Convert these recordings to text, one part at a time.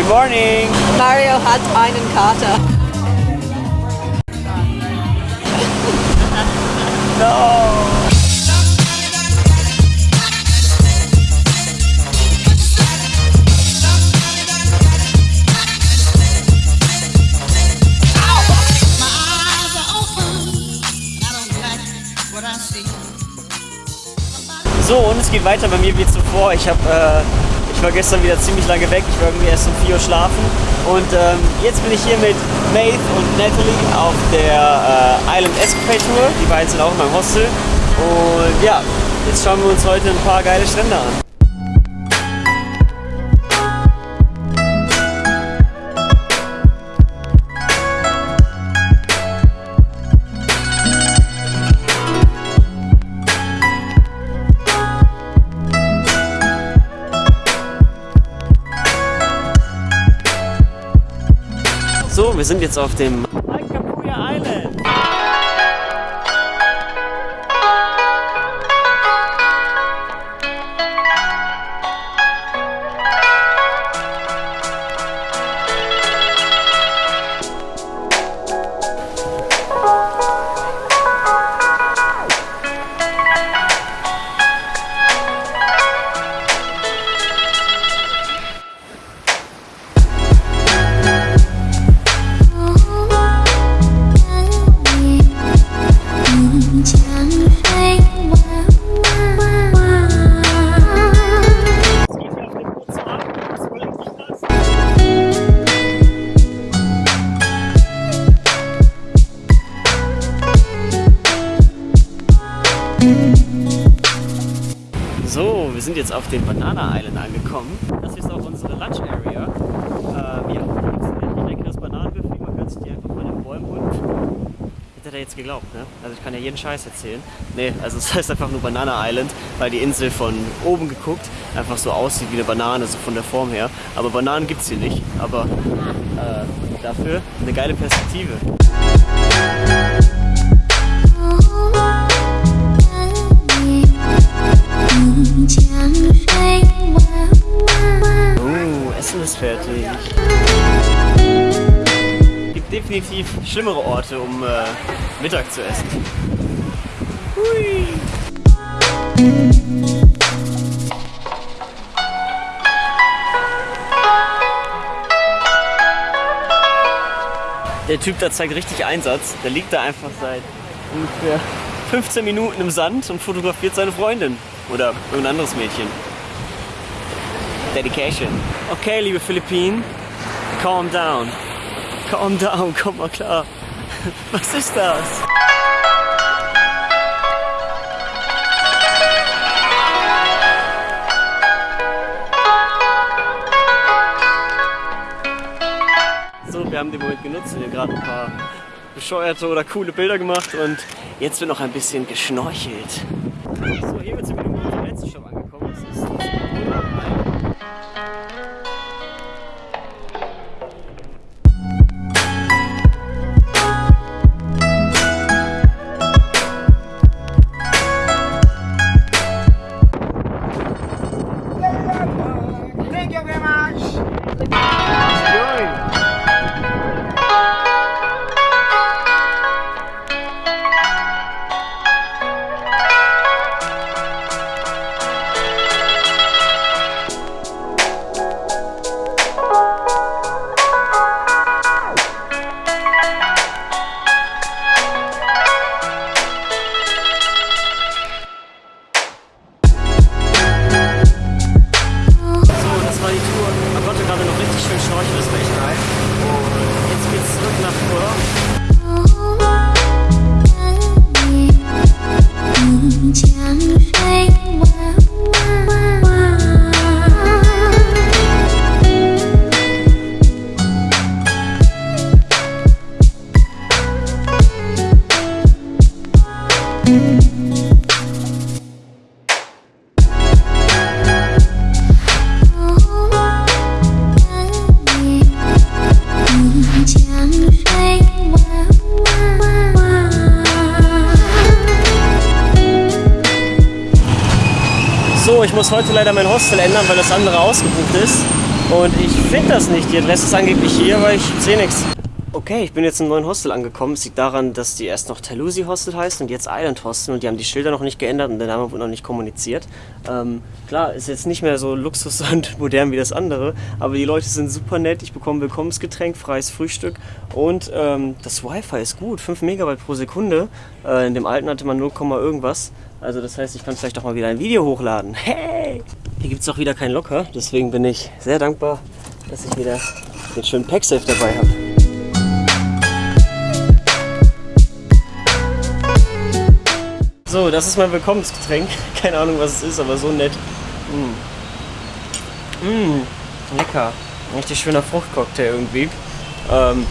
Good morning. Mario hat einen Kater. No. So, und es geht weiter bei mir wie zuvor. Ich, hab, äh, ich war gestern wieder ziemlich lange weg. Ich war irgendwie erst um 4 Uhr schlafen. Und ähm, jetzt bin ich hier mit Maeve und Natalie auf der äh, Island Escapade Tour. Die beiden sind auch in meinem Hostel. Und ja, jetzt schauen wir uns heute ein paar geile Strände an. So, wir sind jetzt auf dem So, wir sind jetzt auf dem Banana Island angekommen. Das ist auch unsere Lunch Area. Äh, ja, ein leckeres Bananenbuffet. Man kann sich die einfach von den Bäumen holen. Hätte er jetzt geglaubt, ne? Also ich kann ja jeden Scheiß erzählen. Ne, also es heißt einfach nur Banana Island, weil die Insel von oben geguckt einfach so aussieht wie eine Banane, so von der Form her. Aber Bananen gibt's hier nicht. Aber äh, dafür eine geile Perspektive. Oh, Essen ist fertig. Gibt definitiv schlimmere Orte, um äh, Mittag zu essen. Hui. Der Typ da zeigt richtig Einsatz. Der liegt da einfach seit ungefähr 15 Minuten im Sand und fotografiert seine Freundin. Oder irgendein anderes Mädchen. Dedication. Okay, liebe Philippinen, calm down. Calm down, komm mal klar. Was ist das? So, wir haben den Moment genutzt und hier gerade ein paar bescheuerte oder coole Bilder gemacht und jetzt wird noch ein bisschen geschnorchelt. So, hier sind wir in unserem letzten Shop angekommen. Das ist ich muss heute leider mein Hostel ändern, weil das andere ausgebucht ist. Und ich finde das nicht. Die Adresse ist angeblich hier, aber ich sehe nichts. Okay, ich bin jetzt im neuen Hostel angekommen. Es liegt daran, dass die erst noch Talusi Hostel heißt und jetzt Island Hostel und die haben die Schilder noch nicht geändert und der Name wurde noch nicht kommuniziert. Ähm, klar, ist jetzt nicht mehr so luxus und modern wie das andere, aber die Leute sind super nett. Ich bekomme Willkommensgetränk, freies Frühstück und ähm, das Wi-Fi ist gut, 5 Megabyte pro Sekunde. Äh, in dem alten hatte man 0, irgendwas. Also das heißt, ich kann vielleicht auch mal wieder ein Video hochladen. Hey! Hier gibt es auch wieder kein Locker, deswegen bin ich sehr dankbar, dass ich wieder den schönen Packsafe dabei habe. So, das ist mein Willkommensgetränk. Keine Ahnung, was es ist, aber so nett. Mm. Mm, lecker. Richtig schöner Fruchtcocktail irgendwie. Ähm,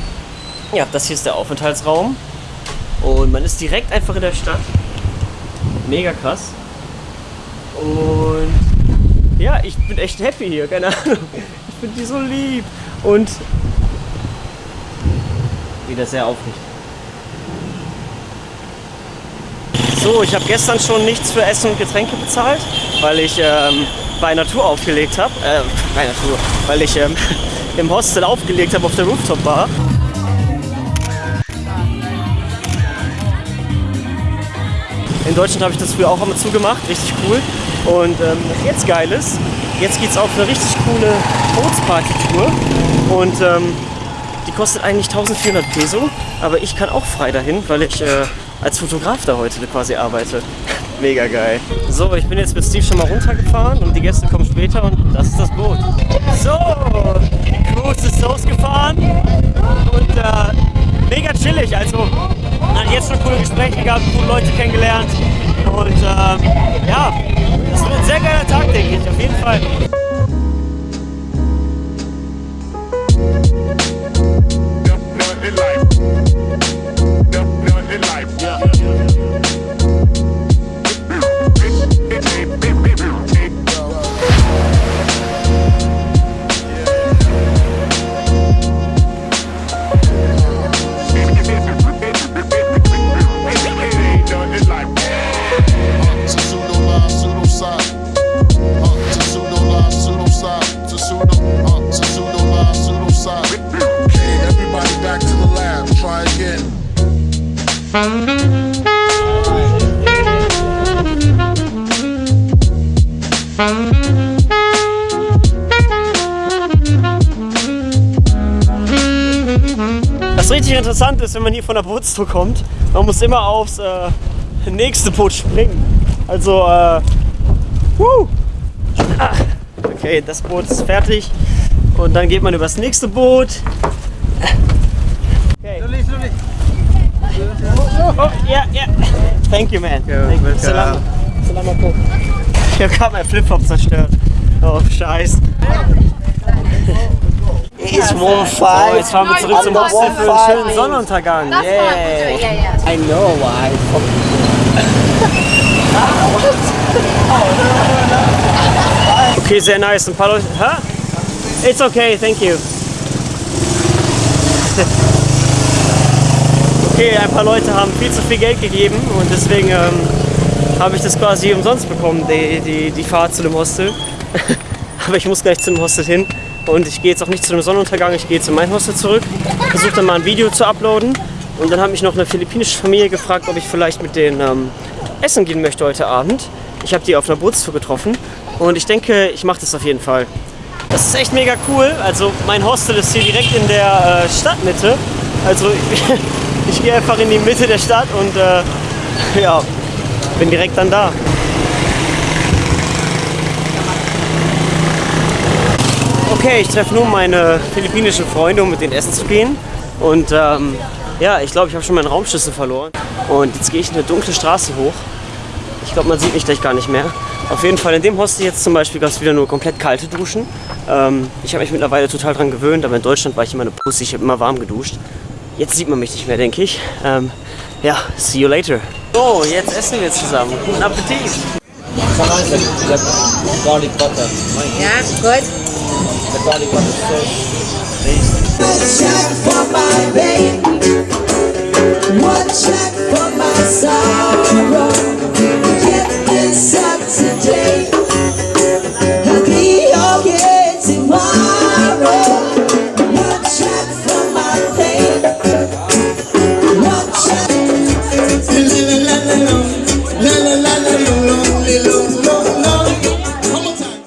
ja, das hier ist der Aufenthaltsraum. Und man ist direkt einfach in der Stadt. Mega krass. Und ja, ich bin echt happy hier, keine Ahnung. Ich finde die so lieb. Und wieder sehr aufregend. So, ich habe gestern schon nichts für Essen und Getränke bezahlt, weil ich ähm, bei Natur aufgelegt habe. Äh, bei Natur, weil ich ähm, im Hostel aufgelegt habe auf der Rooftop In Deutschland habe ich das früher auch einmal zugemacht, richtig cool. Und ähm, was jetzt geil ist, jetzt geht es auf eine richtig coole Bootsparty-Tour. Und ähm, die kostet eigentlich 1400 Peso, aber ich kann auch frei dahin, weil ich äh, als Fotograf da heute quasi arbeite. Mega geil. So, ich bin jetzt mit Steve schon mal runtergefahren und die Gäste kommen später und das ist das Boot. So, die Cruise ist losgefahren und äh, mega chillig. Also, jetzt schon coole Gespräche gehabt, coole Leute kennengelernt und äh, ja, das wird ein sehr geiler Tag, denke ich, auf jeden Fall. Was richtig interessant ist, wenn man hier von der Bootstour kommt, man muss immer aufs äh, nächste Boot springen. Also, äh, woo. Ah, okay, das Boot ist fertig und dann geht man übers nächste Boot. Okay. Oh, ja, ja. Thank you, man. Thank you. Salam. Salam alaikum. Ich hab gerade mein Flipflop zerstört. Oh, scheiß. It's one So, five. jetzt fahren wir zurück zum Hostel für einen schönen Sonnenuntergang. Yeah. Yeah, yeah. I know why. Okay, sehr nice. Ein paar Leute. Hä? It's okay, thank you. Okay, ein paar Leute haben viel zu viel Geld gegeben und deswegen ähm, habe ich das quasi umsonst bekommen, die, die, die Fahrt zu dem Hostel. Aber ich muss gleich zu dem Hostel hin und ich gehe jetzt auch nicht zu dem Sonnenuntergang, ich gehe jetzt in mein Hostel zurück, versuche dann mal ein Video zu uploaden und dann hat mich noch eine philippinische Familie gefragt, ob ich vielleicht mit denen ähm, essen gehen möchte heute Abend. Ich habe die auf einer Bootstour getroffen und ich denke, ich mache das auf jeden Fall. Das ist echt mega cool. Also mein Hostel ist hier direkt in der äh, Stadtmitte. Also ich, ich gehe einfach in die Mitte der Stadt und äh, ja, bin direkt dann da. Okay, ich treffe nun meine philippinischen Freunde, um mit denen essen zu gehen. Und ähm, ja, ich glaube, ich habe schon meinen Raumschlüssel verloren. Und jetzt gehe ich eine dunkle Straße hoch. Ich glaube, man sieht mich gleich gar nicht mehr. Auf jeden Fall in dem Hostel jetzt zum Beispiel gab es wieder nur komplett kalte Duschen. Ähm, ich habe mich mittlerweile total dran gewöhnt, aber in Deutschland war ich immer eine Pussy, ich habe immer warm geduscht. Jetzt sieht man mich nicht mehr, denke ich. Ähm, ja, see you later. So, jetzt essen wir zusammen. Guten Appetit. Garlic butter. Ja, gut. The garlic butter sauce. for my pain. One check for my sorrow.